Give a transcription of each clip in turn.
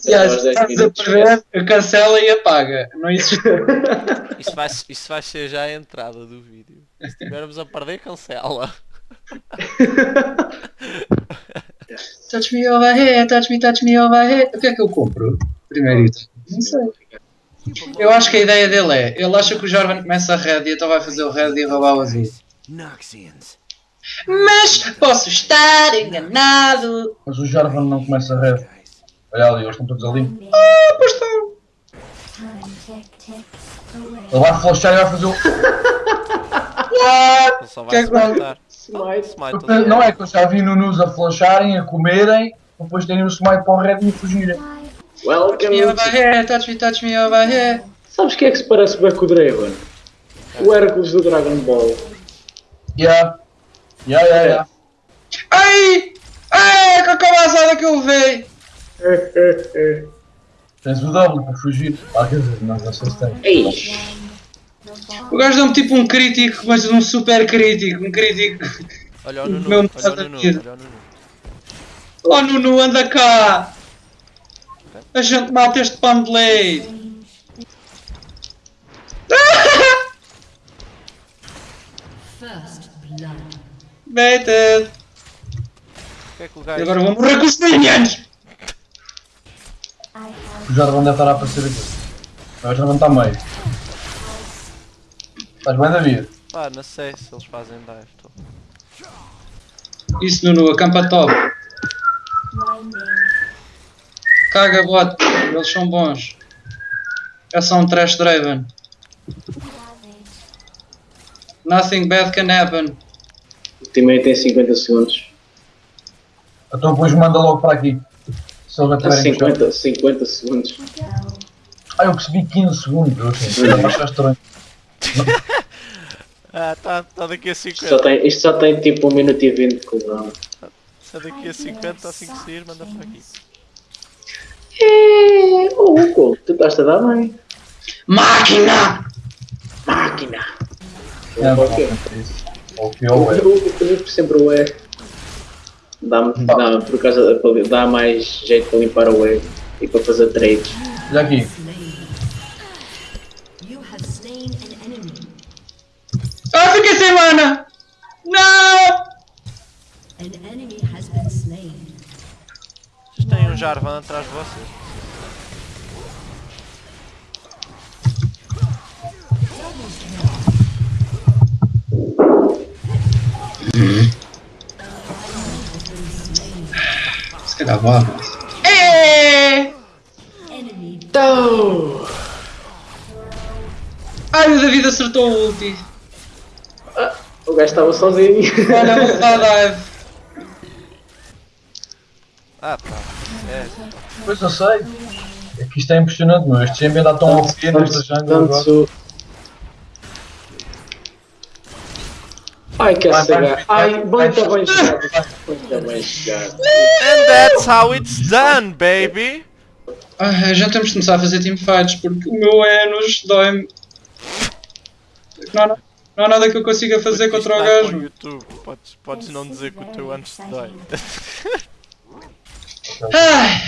15 Se aos estás 10 a perder, cancela e apaga. Não existe. Isso vai, isso vai ser já a entrada do vídeo. Se estivermos a perder, cancela. touch me over here, touch me, touch me over here. O que é que eu compro? Primeiro item. Não sei. Eu acho que a ideia dele é, ele acha que o Jarvan começa a red e então vai fazer o red e roubar o azul. Noxians. Mas posso estar enganado. Mas o Jarvan não começa a red. Olha ali, eles estão todos ali. Ah, pois estão. Ele vai flashar e vai fazer o. Ele só Que é vai vai- matar. Smite. Smite ali. Não é que eu já vi Nunus a flasharem, a comerem, depois terem o smite para o red e a fugirem. Touch Welcome. me over here, touch me, touch me over here. Sabes quem é que se parece bem com o Draven? O Hércules do Dragon Ball. Yeah. Yeah, yeah, yeah. Ai! Ai, com a cabaçada que eu levei! Tens o W para fugir. Ah, quer dizer, não, se tem. Ei! O gajo deu-me tipo um crítico, mas um super crítico, um crítico. Olha o Nunu, Meu olha o Nunu, vida. olha o Nunu. Oh Nuno, anda cá! A gente mata este pandelei! First blood. Baited! O que é que o E gajo... agora vou morrer com os minions! O Jarvan deve estar a aparecer aqui. O Jarvan está a meio. Estás bem, David? Pá, não sei se eles fazem dive. Tô. Isso Nuno, acampa top. Caga bot, eles são bons. É só um trash Draven. Nothing bad can happen. O teammate tem 50 segundos. Então depois manda logo para aqui. Se Está ativerem no chão. 50, 50 segundos. Ah, eu percebi 15 segundos. Eu assim, está estranho. Ah, tá, tá daqui a Isto 50. só tem, isto só tem tipo 1 minuto e 20 de cooldown. É daqui a 50, assim que sair, manda para aqui. É, oh, Hugo, tu estás a dar bem. Máquina! Máquina! É, o quê? Ou que ou é. O comigo sempre o E. Dá-me, dá por causa, dá mais jeito para limpar o E e para fazer trades. Olha aqui. You have slain an enemy. Ah, fiquei sem mana! Não! An enemy has been slain. Vocês têm um Jarvan atrás de vocês. Se vá. É! Então, Ai, o David acertou o ulti. o gajo estava sozinho. Olha, vou dar dive. Ah, pá. É. Pois eu sei. É que isto é impressionante, meu. Este champion está tão OP nesta jungle agora. Ai, que vai, cega. Ai, muito bem jogado. Muito bem jogado. And that's how it's done, baby! Ah, já temos de começar a fazer teamfights porque o meu Enos dói-me. Não, há- não há nada que eu consiga fazer contra o gajo. YouTube. Podes, podes não dizer que o teu antes te dói. Ai!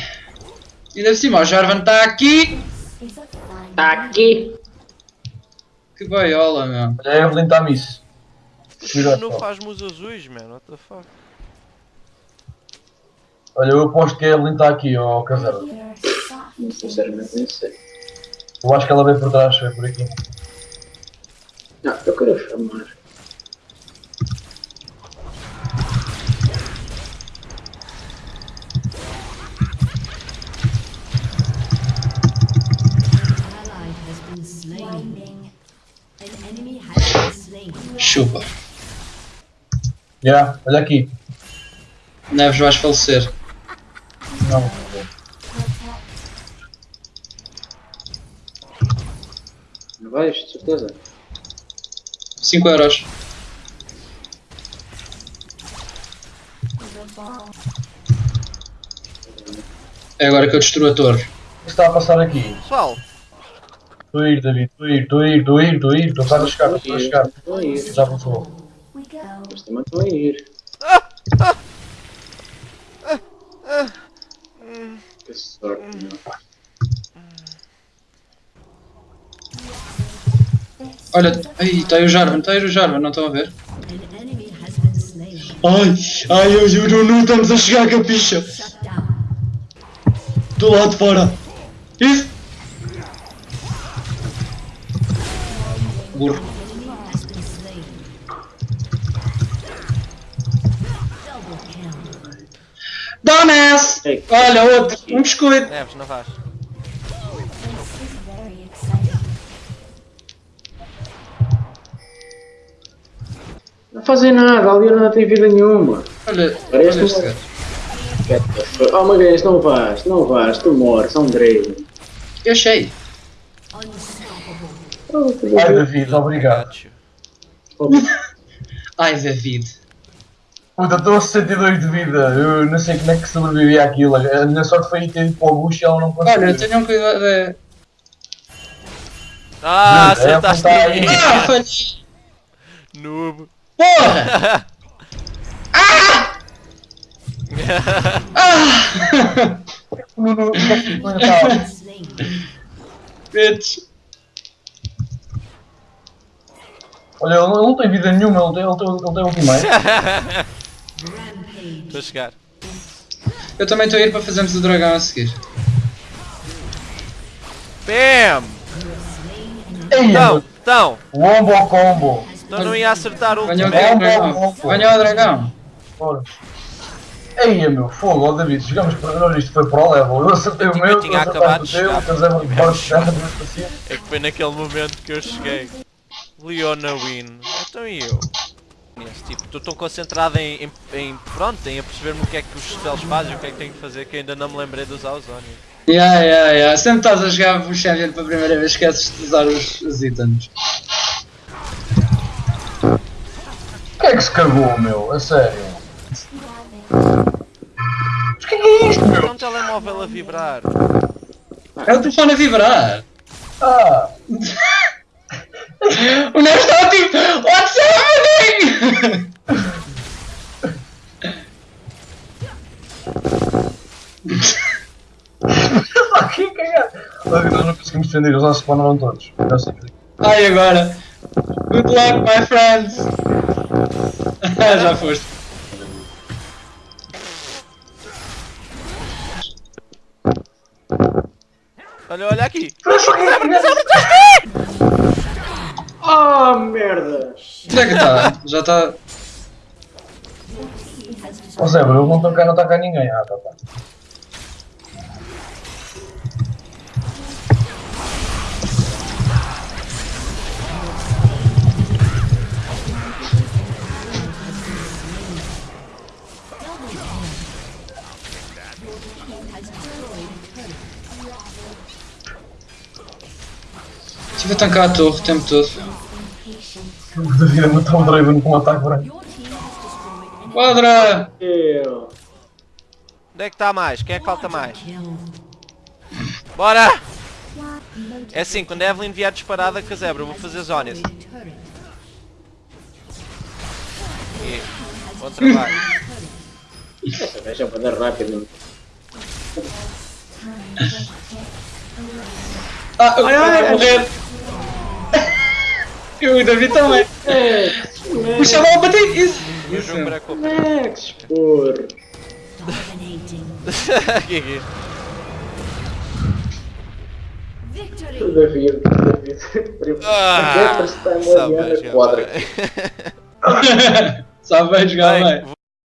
Ainda por cima, o Jarvan está aqui. Está aqui. Que baiola, meu. A Evelyn está miss. Tira não só. faz-me os azuis, man. What the fuck? Olha, eu aposto que a Evelyn está aqui, ó Casera. Sinceramente, nem sei. Eu acho que ela veio por trás, foi por aqui. Não, eu quero chamar. ally Chupa. Yeah, olha aqui. Neves, vais falecer. Não. Não vais, de certeza. 5 euros. É agora que eu destruo a torre. O que está a passar aqui? Pessoal, Estou a ir, David. Estou a ir, estou a ir, estou a ir, estou a ir. Estou a chegar, estou a chegar. Estão a Mas também estão a ir. Que sorte, meu. Olha, aí, está aí o Jarvan, está aí o Jarvan, não estão a ver? Ai, ai, eu juro, não estamos a chegar com a picha. Shut down. Do lado de fora. Isso. Burro. Dumbass! Ei. Olha, outro, um biscoito. Não vais. Is very exciting. Não fazem nada, a Leona não tem vida nenhuma. Olha, Parece fuck- Oh, Magalhães, não vais, não vais, tu morres, é um Draven. Eu achei. Ai, David, obrigado. Ai, David. Puta, estou a 62 de vida. Eu não sei como é que sobrevivi àquilo. A minha sorte foi ter ido para o bucho e ela não conseguiu. Olha, tenham cuidado. é- Ah, é acertaste em mim. aí. Ah, falhei. Noob. Porra! Ah! No- no- no- no- tá. Slain. Bitch. Olha, ele não tem vida nenhuma, ele tem, ele tem, ele tem ultimate. Rampage. Estou a chegar. Eu também estou a ir para fazermos o dragão a seguir. Bam! Então, então, Wombo ao combo. então não ia acertar o último. É combo. Venha o dragão. Bora. Ei, meu, fogo, ó David, jogamos para nós, isto foi para o level. Eu acertei o meu, tinha acabado de chegar. teu, mas paciente. É que foi naquele momento que eu cheguei. Leona win. Então e eu? Tipo, estou tão concentrado em, em, em pronto, em a perceber-me o que é que os spells fazem, o que é que tenho que fazer, que ainda não me lembrei de usar os Onion. Yeah, yeah, yeah. Sempre estás a jogar o Champion pela primeira vez, esqueces de usar os, os itens. O que é que se cagou, meu? A sério? Mas o que é que é isto, É meu? um telemóvel a vibrar. É o telefone a vibrar. Ah! O Nero está tipo, what's happening? Que cagado! Olha, nós não conseguimos defender, os nossos spawnaram todos. Ai, agora. Good luck, my friends. Já foste. Olha, olha aqui. Ah, merda! Onde é que está? Já está. Ó Zé, ele não cá, não está cá ninguém. Ah, tá, tá. Estive a tancar a torre o tempo todo. O David a matar o Draven com um ataque branco. Quadra! Eu. Onde é que está mais? Quem é que falta mais? Bora! É assim, quando a Evelyn vier disparada com a zebra, eu vou fazer. Turret. E... Bom trabalho. Essa gaja vai dar rápido. Ah, eu vou morrer! E o David também. O chaval a bater isso! O Isso. Max, porra. Dominating. Gigi. Victory. David, David. Ah, Primeiro time sabe, Leona jogar quadra. bem. Sabe